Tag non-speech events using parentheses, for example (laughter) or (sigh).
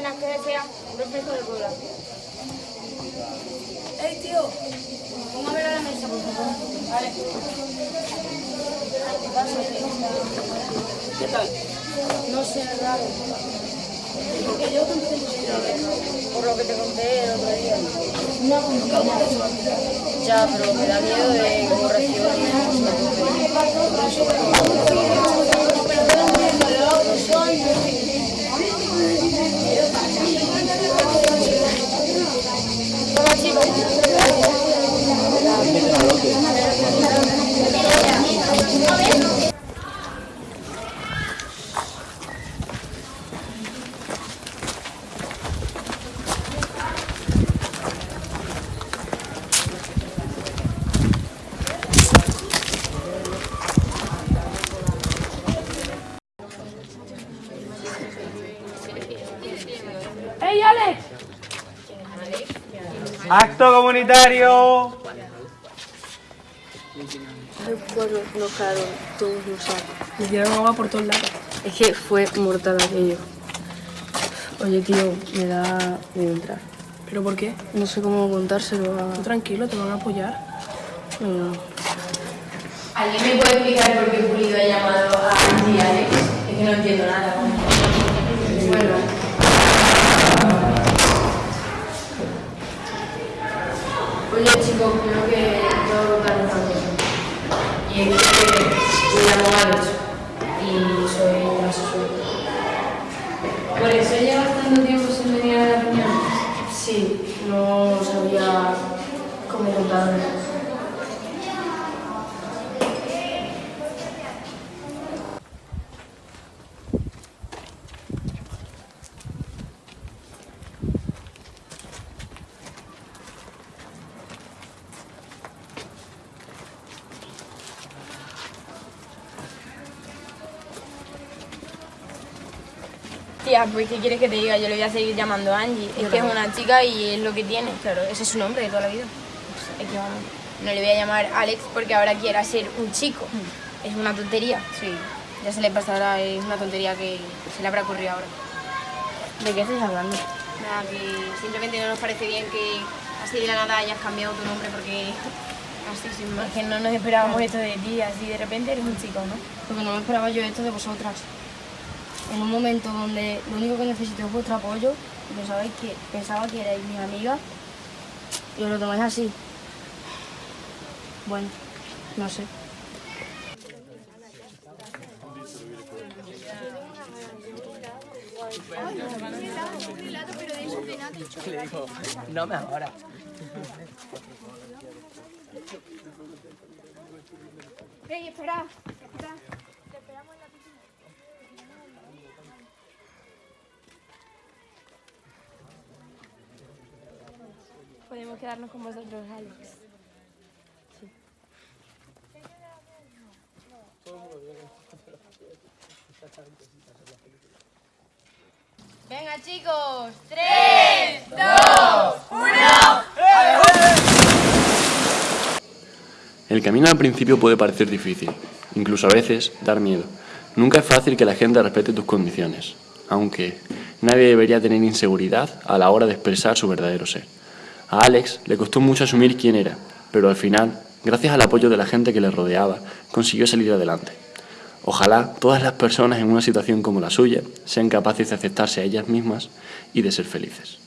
refresco de cola. ¡Ey, tío! Póngame a la mesa, por favor. Vale. ¿Qué tal? No sé, es raro. Porque yo conté por lo que te conté el otro día. Una compañía. Ya, pero me da miedo de cómo reaccione. Acto comunitario. Recuerdo, nos quedaron todos los sacos. Me dieron agua por todos lados. Es que fue mortal aquello. Oye, tío, me da miedo entrar. ¿Pero por qué? No sé cómo contárselo a... Tú tranquilo, te van a apoyar. No, no. ¿Alguien me puede explicar por qué Pulido ha llamado a Angie Alex? Que contar una cosa. Y es que me llamo Alex y soy asesor. ¿Por eso llevas tanto tiempo sin venir a la reunión? Sí, no sabía cómo contarlo. Pues ¿qué quieres que te diga? Yo le voy a seguir llamando Angie. Es que es una chica y es lo que tiene. Claro, ese es su nombre de toda la vida. Es que vamos, no le voy a llamar Alex porque ahora quiera ser un chico. Es una tontería. Sí, ya se le pasará, es una tontería que se le habrá ocurrido ahora. ¿De qué estás hablando? Nada, que simplemente no nos parece bien que así de la nada hayas cambiado tu nombre porque (laughs) así sin más. Es que no nos esperábamos esto de ti, así de repente eres un chico, ¿no? Porque no me esperaba yo esto de vosotras. En un momento donde lo único que necesito es vuestro apoyo, y pensabais que, pensaba que erais mis amigas, y os lo tomáis así. Bueno, no sé. No me ahora. ¡Ey, espera! Podemos quedarnos con vosotros, Alex. Venga, chicos. ¡Tres, dos, El camino al principio puede parecer difícil, incluso a veces dar miedo. Nunca es fácil que la gente respete tus condiciones, aunque nadie debería tener inseguridad a la hora de expresar su verdadero ser. A Alex le costó mucho asumir quién era, pero al final, gracias al apoyo de la gente que le rodeaba, consiguió salir adelante. Ojalá todas las personas en una situación como la suya sean capaces de aceptarse a ellas mismas y de ser felices.